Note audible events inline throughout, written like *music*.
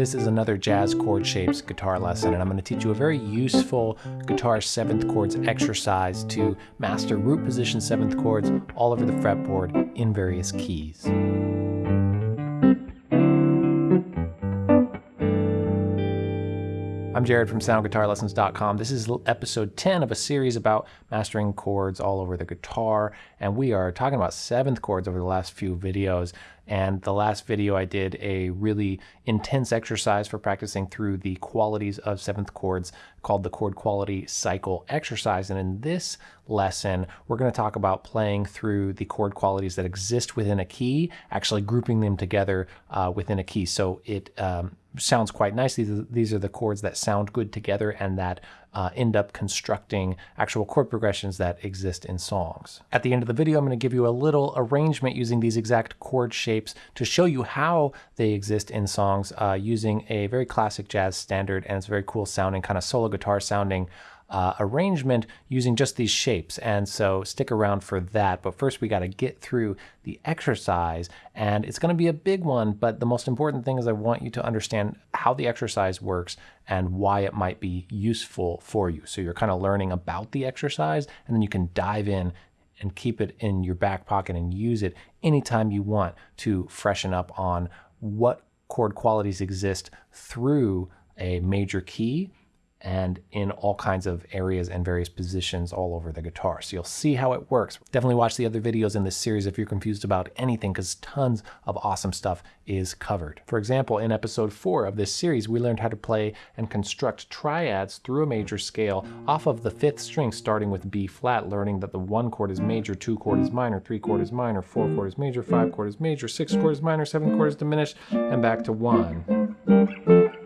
This is another jazz chord shapes guitar lesson, and I'm going to teach you a very useful guitar seventh chords exercise to master root position seventh chords all over the fretboard in various keys. I'm Jared from SoundGuitarLessons.com. This is episode 10 of a series about mastering chords all over the guitar, and we are talking about seventh chords over the last few videos. And the last video I did a really intense exercise for practicing through the qualities of seventh chords called the chord quality cycle exercise. And in this lesson, we're going to talk about playing through the chord qualities that exist within a key, actually grouping them together uh, within a key. So it um, sounds quite nice. These are, these are the chords that sound good together and that uh, end up constructing actual chord progressions that exist in songs. At the end of the video, I'm going to give you a little arrangement using these exact chord shapes to show you how they exist in songs uh, using a very classic jazz standard and it's very cool sounding, kind of solo guitar sounding uh, arrangement using just these shapes. And so stick around for that. But first we got to get through the exercise and it's going to be a big one. But the most important thing is I want you to understand how the exercise works and why it might be useful for you. So you're kind of learning about the exercise and then you can dive in and keep it in your back pocket and use it anytime you want to freshen up on what chord qualities exist through a major key and in all kinds of areas and various positions all over the guitar. So you'll see how it works. Definitely watch the other videos in this series if you're confused about anything because tons of awesome stuff is covered. For example, in episode 4 of this series, we learned how to play and construct triads through a major scale off of the fifth string starting with B flat, learning that the 1 chord is major, 2 chord is minor, 3 chord is minor, 4 chord is major, 5 chord is major, 6 chord is minor, 7 chord is diminished, and back to 1.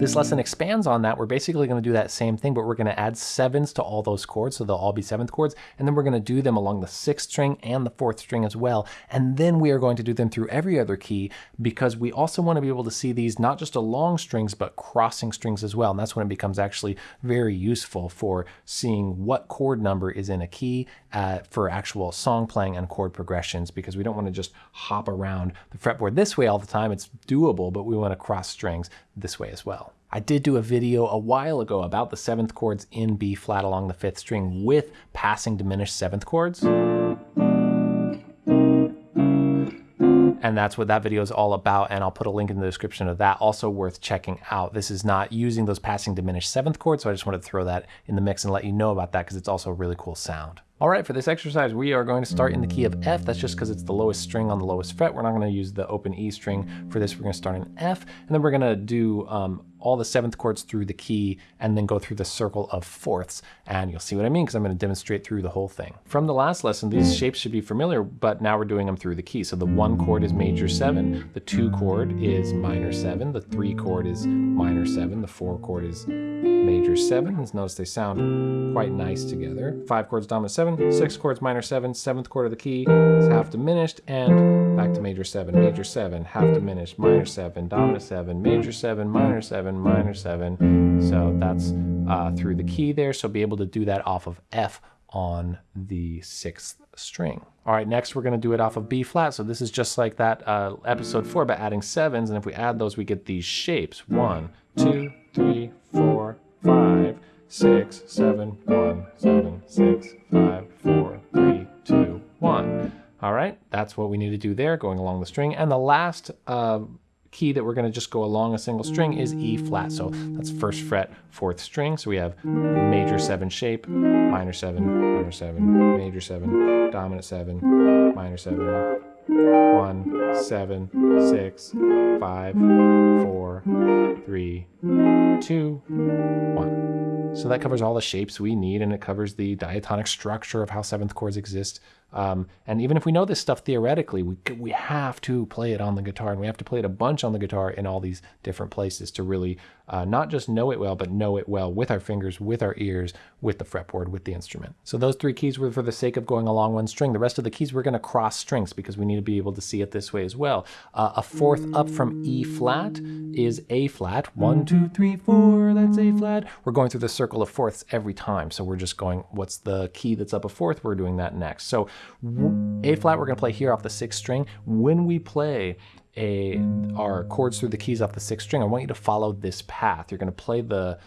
This lesson expands on that. We're basically going to do that same thing, but we're going to add sevens to all those chords, so they'll all be seventh chords, and then we're going to do them along the sixth string and the fourth string as well. And then we are going to do them through every other key because we also want to be able to see these not just along strings, but crossing strings as well. And that's when it becomes actually very useful for seeing what chord number is in a key uh, for actual song playing and chord progressions because we don't want to just hop around the fretboard this way all the time. It's doable, but we want to cross strings this way as well. I did do a video a while ago about the seventh chords in B flat along the fifth string with passing diminished seventh chords. And that's what that video is all about. And I'll put a link in the description of that. Also worth checking out. This is not using those passing diminished seventh chords. So I just wanted to throw that in the mix and let you know about that because it's also a really cool sound. All right, for this exercise, we are going to start in the key of F. That's just because it's the lowest string on the lowest fret. We're not going to use the open E string for this. We're going to start in F, and then we're going to do um, all the seventh chords through the key and then go through the circle of fourths. And you'll see what I mean because I'm going to demonstrate through the whole thing. From the last lesson, these shapes should be familiar, but now we're doing them through the key. So the one chord is major seven, the two chord is minor seven, the three chord is minor seven, the four chord is major seven. Notice they sound quite nice together. Five chords dominant seven, six chords minor seven, seventh chord of the key is half diminished, and back to major seven, major seven, half diminished, minor seven, dominant seven, major seven, minor seven, seven, minor seven. So that's uh, through the key there. So be able to do that off of F on the sixth string. All right, next we're gonna do it off of B flat. So this is just like that uh, episode four, but adding sevens. And if we add those, we get these shapes. One, two, three, four, five, six, seven, one, seven, six, five, four, three, two, one. All right, that's what we need to do there, going along the string. And the last uh, key that we're going to just go along a single string is E flat. So that's first fret, fourth string. So we have major seven shape, minor seven, minor seven, major seven, dominant seven, minor seven, one, seven, six, five, four, three, two, one. So that covers all the shapes we need and it covers the diatonic structure of how seventh chords exist um, and even if we know this stuff theoretically, we, we have to play it on the guitar and we have to play it a bunch on the guitar in all these different places to really uh, not just know it well, but know it well with our fingers, with our ears, with the fretboard, with the instrument. So those three keys were for the sake of going along one string. The rest of the keys we're going to cross strings because we need to be able to see it this way as well. Uh, a fourth up from E flat is A flat. One, two, three, four, that's A flat. We're going through the circle of fourths every time. So we're just going, what's the key that's up a fourth? We're doing that next. So A flat we're going to play here off the sixth string. When we play a our chords through the keys off the sixth string, I want you to follow this path. You're going to play the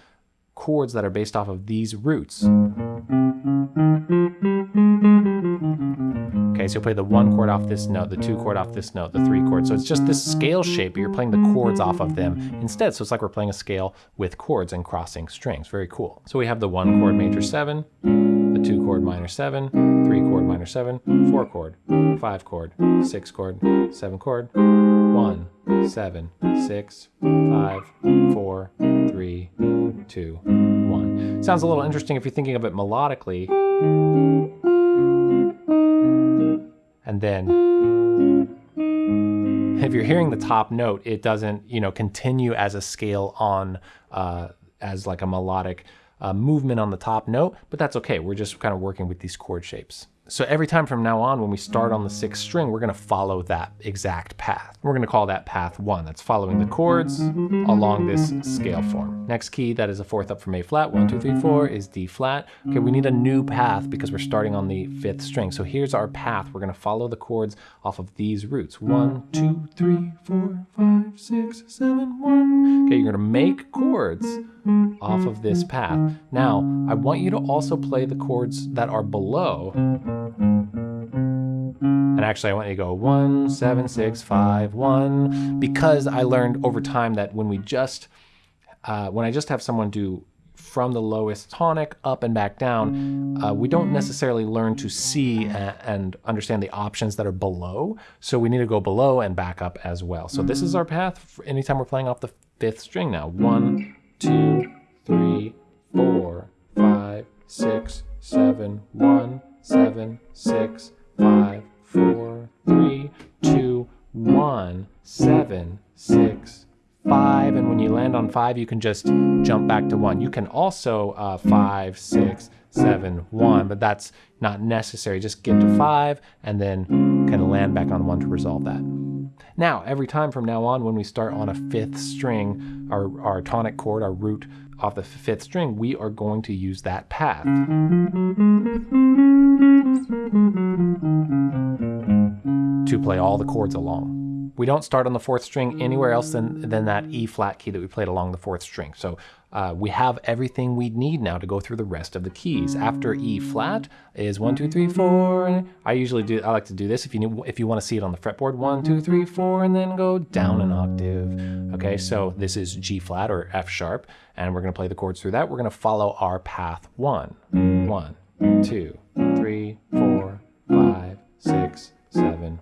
chords that are based off of these roots. Okay, so you'll play the one chord off this note, the two chord off this note, the three chord. So it's just this scale shape, but you're playing the chords off of them instead. So it's like we're playing a scale with chords and crossing strings. Very cool. So we have the one chord major seven, the two chord minor seven, three chord minor seven, four chord, five chord, six chord, seven chord, one, seven, six, five, four, three, two, one. Sounds a little interesting if you're thinking of it melodically. And then if you're hearing the top note, it doesn't, you know, continue as a scale on, uh, as like a melodic uh, movement on the top note, but that's okay. We're just kind of working with these chord shapes. So every time from now on, when we start on the sixth string, we're gonna follow that exact path. We're gonna call that path one. That's following the chords along this scale form. Next key, that is a fourth up from A flat, one, two, three, four, is D flat. Okay, we need a new path because we're starting on the fifth string. So here's our path. We're gonna follow the chords off of these roots. One, two, three, four, five, six, seven, one. Okay, you're gonna make chords off of this path. Now, I want you to also play the chords that are below and actually, I want you to go one, seven, six, five, one, because I learned over time that when we just, uh, when I just have someone do from the lowest tonic up and back down, uh, we don't necessarily learn to see and, and understand the options that are below. So we need to go below and back up as well. So this is our path anytime we're playing off the fifth string now. One, two, three, four, five, six, seven, one, seven, six, five, four, three, two, one, seven, six, five. And when you land on five, you can just jump back to one. You can also uh, five, six, seven, one, but that's not necessary. Just get to five and then kind of land back on one to resolve that. Now, every time from now on, when we start on a fifth string, our, our tonic chord, our root off the fifth string, we are going to use that path. To play all the chords along. We don't start on the fourth string anywhere else than, than that E flat key that we played along the fourth string. So uh, we have everything we need now to go through the rest of the keys. After E flat is one, two, three, four. I usually do, I like to do this if you if you want to see it on the fretboard, one, two, three, four, and then go down an octave. Okay, so this is G flat or F sharp, and we're gonna play the chords through that. We're gonna follow our path one, one, two, three, four, five, six, seven,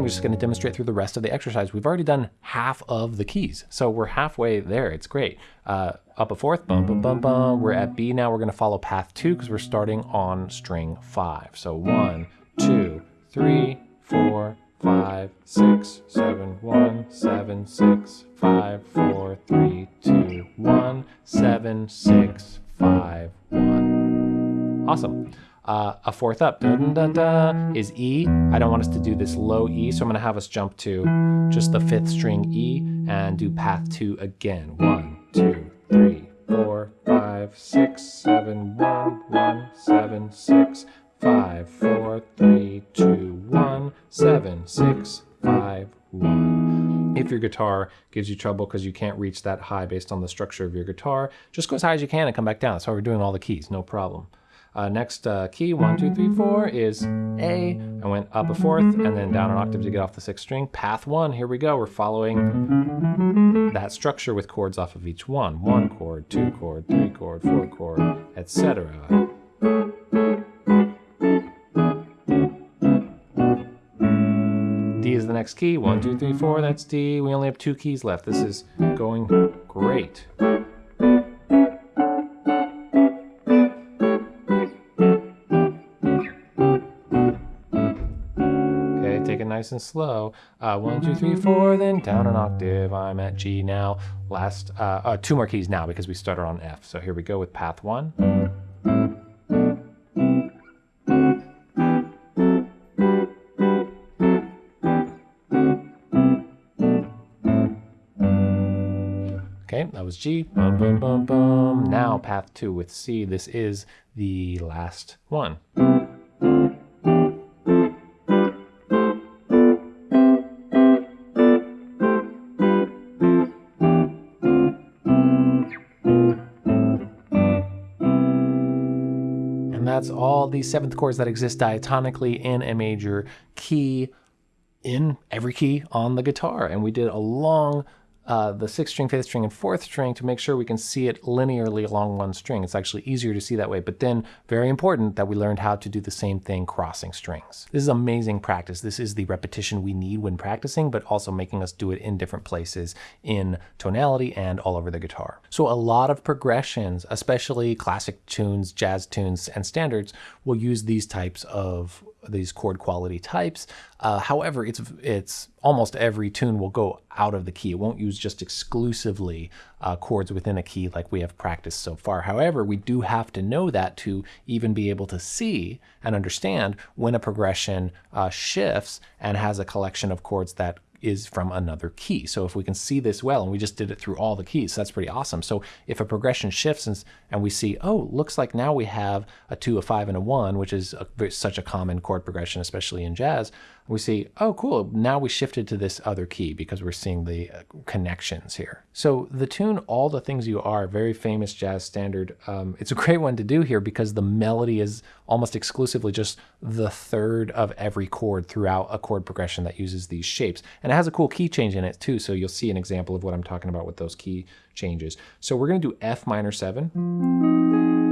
I'm just gonna demonstrate through the rest of the exercise. We've already done half of the keys, so we're halfway there. It's great. Uh, up a fourth, bum, bum, bum, bum. We're at B now. We're gonna follow path two because we're starting on string five. So one, two, three, four, five, six, seven, one, seven, six, five, four, three, two, one, seven, six, five, one. Awesome. Uh, a fourth up dun, dun, dun, is E. I don't want us to do this low E, so I'm going to have us jump to just the fifth string E and do path two again. One, two, three, four, five, six, seven, one, one, seven, six, five, four, three, two, one, seven, six, five, one. If your guitar gives you trouble because you can't reach that high based on the structure of your guitar, just go as high as you can and come back down. That's how we're doing all the keys, no problem. Uh, next uh, key, one, two, three, four, is A. I went up a fourth and then down an octave to get off the sixth string. Path one, here we go. We're following that structure with chords off of each one. One chord, two chord, three chord, four chord, etc. D is the next key. One, two, three, four, that's D. We only have two keys left. This is going great. Nice and slow. Uh, one, two, three, four, then down an octave. I'm at G now. Last, uh, uh, two more keys now because we started on F. So here we go with path one. Okay, that was G. Boom, boom, boom, boom. Now path two with C. This is the last one. All the seventh chords that exist diatonically in a major key in every key on the guitar. And we did a long uh, the sixth string, fifth string, and fourth string to make sure we can see it linearly along one string. It's actually easier to see that way. But then, very important that we learned how to do the same thing crossing strings. This is amazing practice. This is the repetition we need when practicing, but also making us do it in different places in tonality and all over the guitar. So a lot of progressions, especially classic tunes, jazz tunes, and standards, will use these types of these chord quality types. Uh, however, it's it's almost every tune will go out of the key. It won't use just exclusively uh, chords within a key like we have practiced so far. However, we do have to know that to even be able to see and understand when a progression uh, shifts and has a collection of chords that is from another key. So if we can see this well, and we just did it through all the keys, that's pretty awesome. So if a progression shifts and, and we see, oh, looks like now we have a two, a five, and a one, which is a, such a common chord progression, especially in jazz, we see, oh, cool, now we shifted to this other key because we're seeing the uh, connections here. So the tune All the Things You Are, very famous jazz standard, um, it's a *laughs* great one to do here because the melody is almost exclusively just the third of every chord throughout a chord progression that uses these shapes. And it has a cool key change in it too, so you'll see an example of what I'm talking about with those key changes. So we're gonna do F minor seven,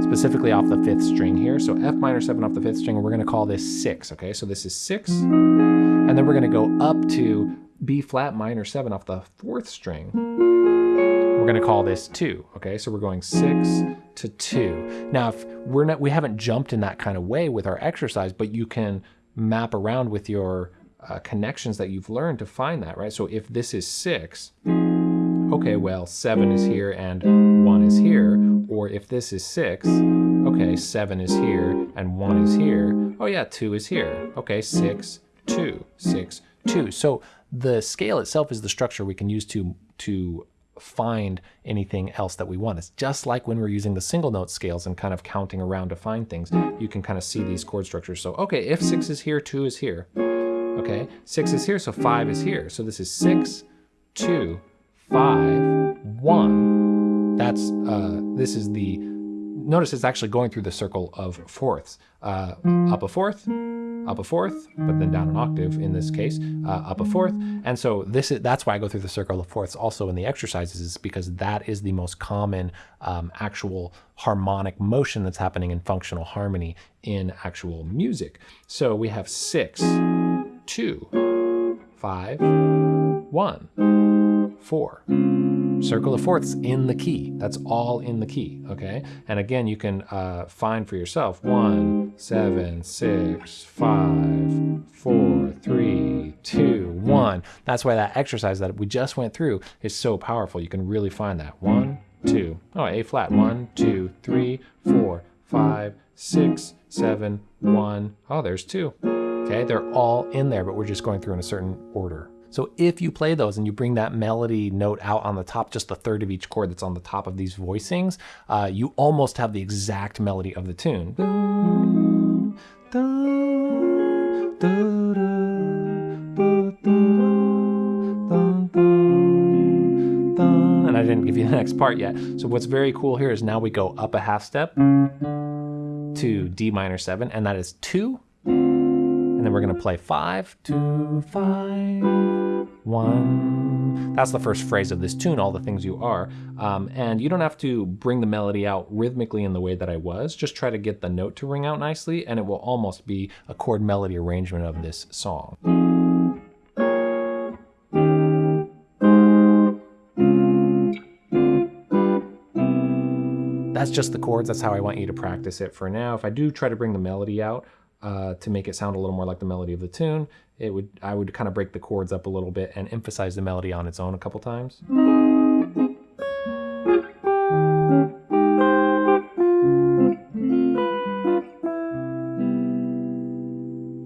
specifically off the fifth string here. So F minor seven off the fifth string, and we're gonna call this six, okay? So this is six, and then we're gonna go up to B flat minor seven off the fourth string. We're gonna call this two, okay? So we're going six to two. Now, if we're not, we haven't jumped in that kind of way with our exercise, but you can map around with your uh, connections that you've learned to find that, right? So if this is six, okay, well, seven is here and one is here. Or if this is six, okay, seven is here and one is here. Oh yeah, two is here. Okay, six, two, six, two. So the scale itself is the structure we can use to, to find anything else that we want. It's just like when we're using the single note scales and kind of counting around to find things, you can kind of see these chord structures. So, okay, if six is here, two is here. Okay, six is here, so five is here. So this is six, two, five, one. That's, uh, this is the, notice it's actually going through the circle of fourths. Uh, up a fourth, up a fourth, but then down an octave in this case, uh, up a fourth. And so this is, that's why I go through the circle of fourths also in the exercises is because that is the most common um, actual harmonic motion that's happening in functional harmony in actual music. So we have six, two, five, one, four. Circle of fourths in the key. That's all in the key, okay? And again, you can uh, find for yourself one, seven, six, five, four, three, two, one. That's why that exercise that we just went through is so powerful. You can really find that. one two, oh, A flat. One, two, three, four, five, six, seven, one. Oh, there's two. Okay, they're all in there, but we're just going through in a certain order. So if you play those and you bring that melody note out on the top, just a third of each chord that's on the top of these voicings, uh, you almost have the exact melody of the tune. And I didn't give you the next part yet. So what's very cool here is now we go up a half step to D minor seven, and that is two, and then we're gonna play five, two, five, one. That's the first phrase of this tune, all the things you are. Um, and you don't have to bring the melody out rhythmically in the way that I was. Just try to get the note to ring out nicely, and it will almost be a chord melody arrangement of this song. That's just the chords. That's how I want you to practice it for now. If I do try to bring the melody out, uh, to make it sound a little more like the melody of the tune, it would I would kind of break the chords up a little bit and emphasize the melody on its own a couple times.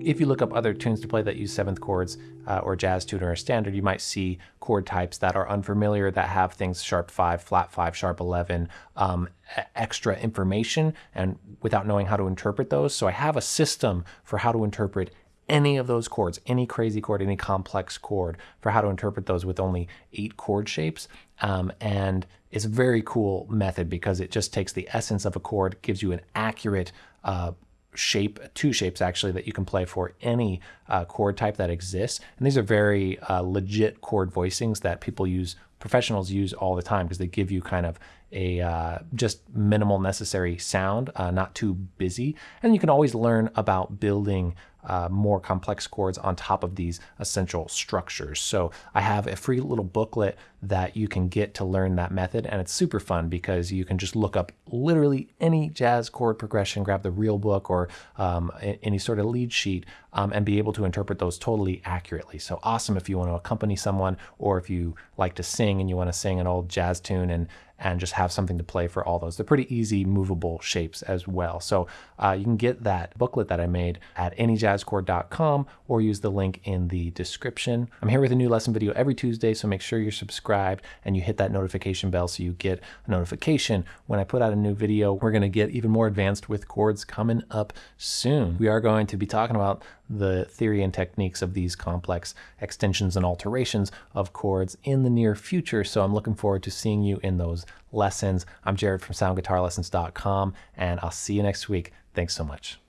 if you look up other tunes to play that use seventh chords uh, or jazz tuner or standard, you might see chord types that are unfamiliar that have things sharp five, flat five, sharp 11, um, extra information, and without knowing how to interpret those. So I have a system for how to interpret any of those chords, any crazy chord, any complex chord, for how to interpret those with only eight chord shapes. Um, and it's a very cool method because it just takes the essence of a chord, gives you an accurate uh, shape, two shapes actually, that you can play for any uh, chord type that exists. And these are very uh, legit chord voicings that people use, professionals use all the time because they give you kind of a uh, just minimal necessary sound, uh, not too busy. And you can always learn about building uh, more complex chords on top of these essential structures. So I have a free little booklet that you can get to learn that method. And it's super fun because you can just look up literally any jazz chord progression, grab the real book or um, any sort of lead sheet um, and be able to interpret those totally accurately. So awesome if you want to accompany someone or if you like to sing and you want to sing an old jazz tune and and just have something to play for all those. They're pretty easy movable shapes as well. So uh, you can get that booklet that I made at anyjazzchord.com or use the link in the description. I'm here with a new lesson video every Tuesday, so make sure you're subscribed and you hit that notification bell so you get a notification when I put out a new video. We're going to get even more advanced with chords coming up soon. We are going to be talking about the theory and techniques of these complex extensions and alterations of chords in the near future. So I'm looking forward to seeing you in those lessons. I'm Jared from soundguitarlessons.com and I'll see you next week. Thanks so much.